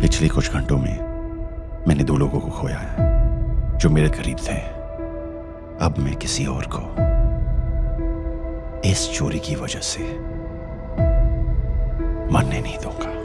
पिछले कुछ घंटों में मैंने दो लोगों को खोया है, जो मेरे करीब थे। अब मैं किसी और को इस चोरी की वजह से मरने नहीं दूँगा।